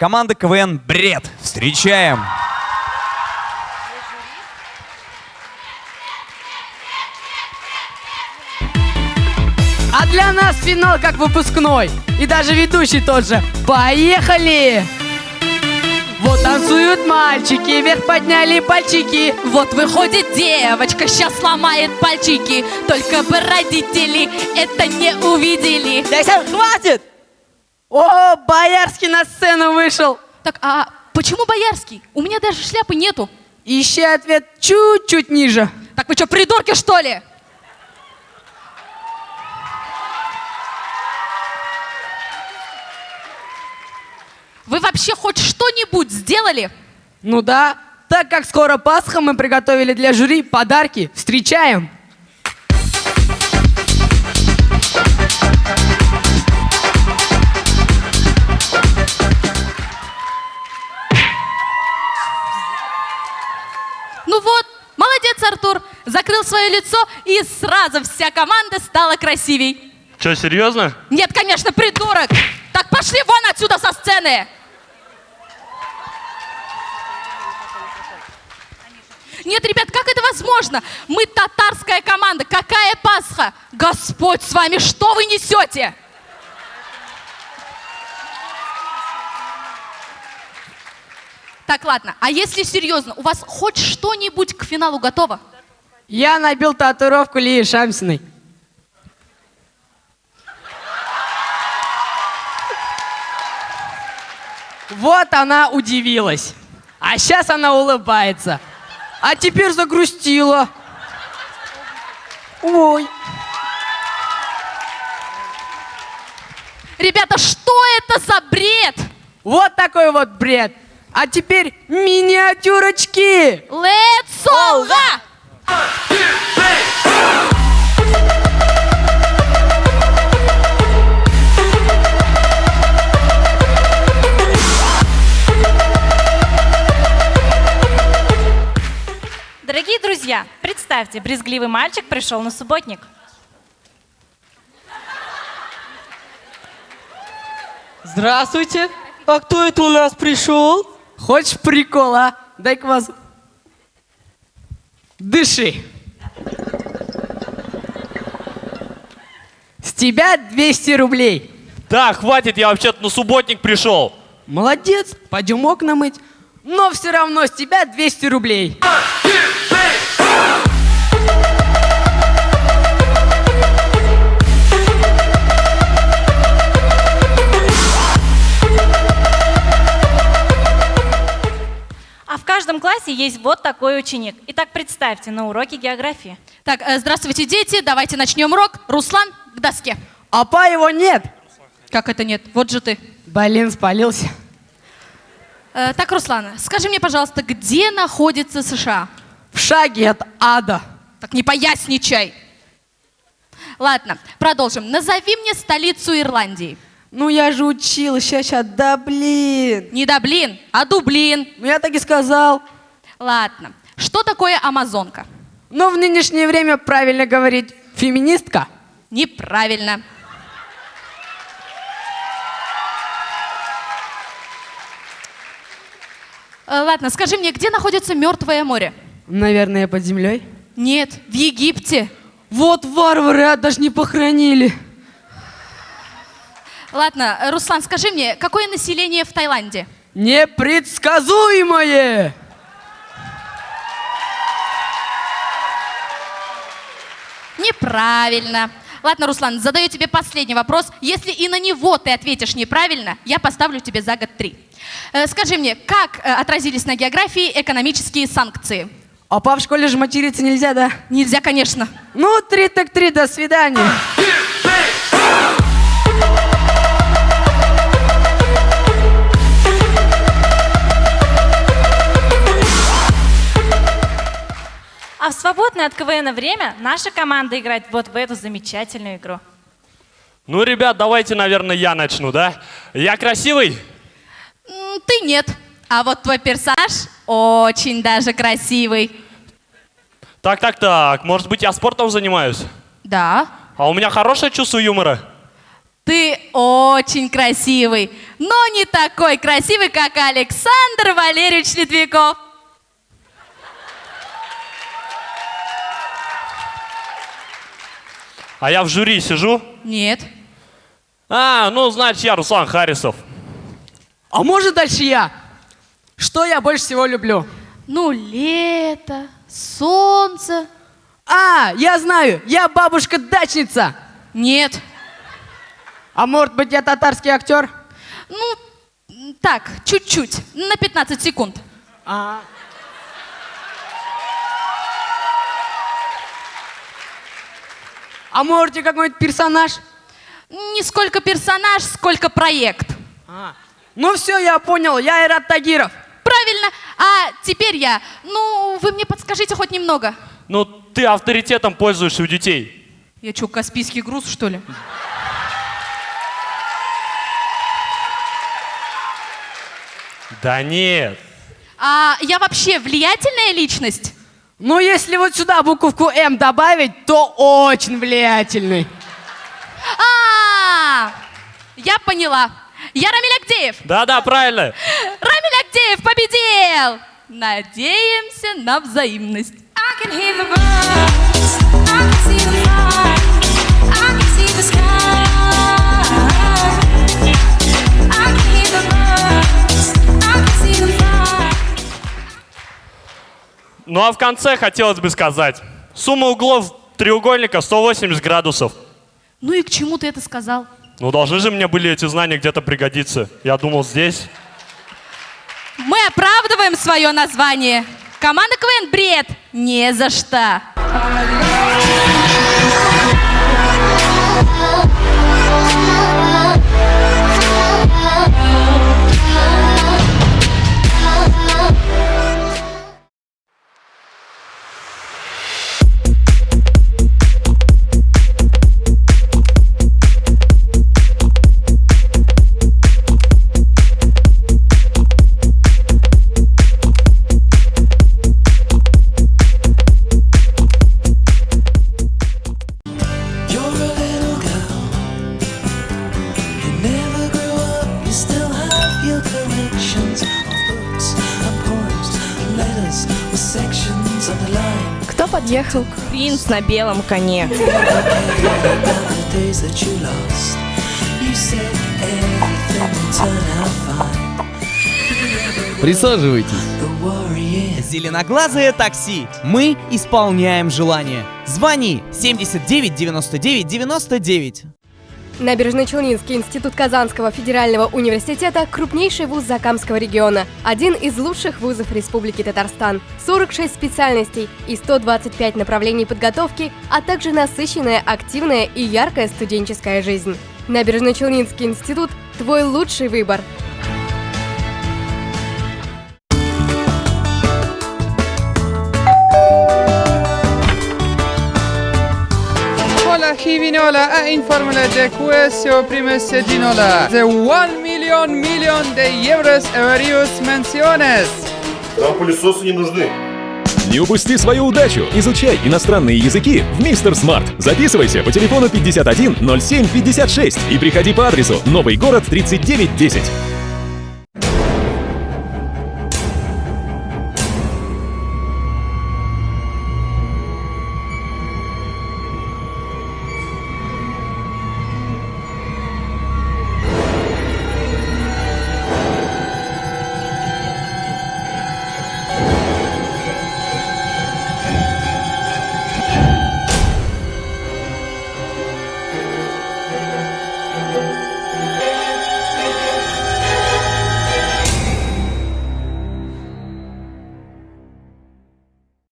Команда КВН «Бред». Встречаем! А для нас финал как выпускной. И даже ведущий тот же. Поехали! Вот танцуют мальчики, вверх подняли пальчики. Вот выходит девочка, сейчас сломает пальчики. Только бы родители это не увидели. Ляся, хватит! О, Боярский на сцену вышел. Так, а почему Боярский? У меня даже шляпы нету. Ищи ответ чуть-чуть ниже. Так вы что, придурки, что ли? Вы вообще хоть что-нибудь сделали? Ну да, так как скоро Пасха, мы приготовили для жюри подарки. Встречаем! Закрыл свое лицо, и сразу вся команда стала красивей. Че, серьезно? Нет, конечно, придурок. Так пошли вон отсюда со сцены. Нет, ребят, как это возможно? Мы татарская команда. Какая Пасха? Господь с вами, что вы несете? Так, ладно. А если серьезно, у вас хоть что-нибудь к финалу готово? Я набил татуировку Лии Шамсиной. Вот она удивилась. А сейчас она улыбается. А теперь загрустила. Ой. Ребята, что это за бред? Вот такой вот бред. А теперь миниатюрочки. Let's go! Дорогие друзья, представьте, брезгливый мальчик пришел на субботник. Здравствуйте. А кто это у нас пришел? Хочешь прикола? Дай-ка вас. Дыши. С тебя 200 рублей. Да, хватит, я вообще-то на субботник пришел. Молодец, пойдем окна мыть. Но все равно с тебя 200 рублей. Есть вот такой ученик. Итак, представьте, на уроке географии. Так, э, здравствуйте, дети. Давайте начнем урок. Руслан, к доске. А па его нет. Как это нет? Вот же ты. Блин, спалился. Э, так, Руслан, скажи мне, пожалуйста, где находится США? В шаге от ада. Так не поясничай. Ладно, продолжим. Назови мне столицу Ирландии. Ну я же учил, сейчас, сейчас, да блин. Не Даблин, а Дублин. Ну я так и сказал. Ладно. Что такое Амазонка? Но в нынешнее время правильно говорить феминистка. Неправильно. Э, Ладно, скажи мне, где находится Мертвое море? Наверное, под землей. Нет, в Египте. Вот варвары, а даже не похоронили. Ладно, э, Руслан, скажи мне, какое население в Таиланде? Непредсказуемое! Неправильно. Ладно, Руслан, задаю тебе последний вопрос. Если и на него ты ответишь неправильно, я поставлю тебе за год три. Э, Скажи мне, как э, отразились на географии экономические санкции? А па в школе же материться нельзя, да? Нельзя, конечно. Ну, три так три, до свидания. А в свободное от КВН время наша команда играет вот в эту замечательную игру. Ну, ребят, давайте, наверное, я начну, да? Я красивый? Ты нет. А вот твой персонаж очень даже красивый. Так, так, так. Может быть, я спортом занимаюсь? Да. А у меня хорошее чувство юмора. Ты очень красивый. но не такой красивый, как Александр Валерьевич Литвиков. А я в жюри сижу. Нет. А, ну, значит, я Руслан Харисов. А может дальше я? Что я больше всего люблю? Ну, лето, солнце. А, я знаю, я бабушка-дачница. Нет. А может быть, я татарский актер? Ну, так, чуть-чуть, на 15 секунд. А. А можете какой-нибудь персонаж? Не сколько персонаж, сколько проект. А. Ну все, я понял, я Айрат Тагиров. Правильно. А теперь я. Ну, вы мне подскажите хоть немного. Ну, ты авторитетом пользуешься у детей. Я что, Каспийский груз, что ли? Да нет. А я вообще влиятельная личность? Ну, если вот сюда буковку М добавить, то очень влиятельный. А, я поняла. Я Рамиль Агдеев. Да-да, правильно. Рамиль Агдеев победил. Надеемся на взаимность. I can hear the birds, I can see the fly, Ну а в конце хотелось бы сказать. Сумма углов треугольника 180 градусов. Ну и к чему ты это сказал? Ну должны же мне были эти знания где-то пригодиться. Я думал здесь. Мы оправдываем свое название. Команда КВН «Бред» не за что. Кто подъехал? Принц на белом коне. Присаживайтесь. Зеленоглазое такси. Мы исполняем желание. Звони 79 99 99. Набережно-Челнинский институт Казанского федерального университета – крупнейший вуз Закамского региона, один из лучших вузов Республики Татарстан, 46 специальностей и 125 направлений подготовки, а также насыщенная, активная и яркая студенческая жизнь. Набережно-Челнинский институт – твой лучший выбор. Hola Givinola a informele de quesio primese dinola. The 1 million million de euros various menciones. Нам пылесосы не нужны. Не упусти свою удачу! Изучай иностранные языки в Мистер Смарт. Записывайся по телефону 51 07 56 и приходи по адресу Новый город 3910.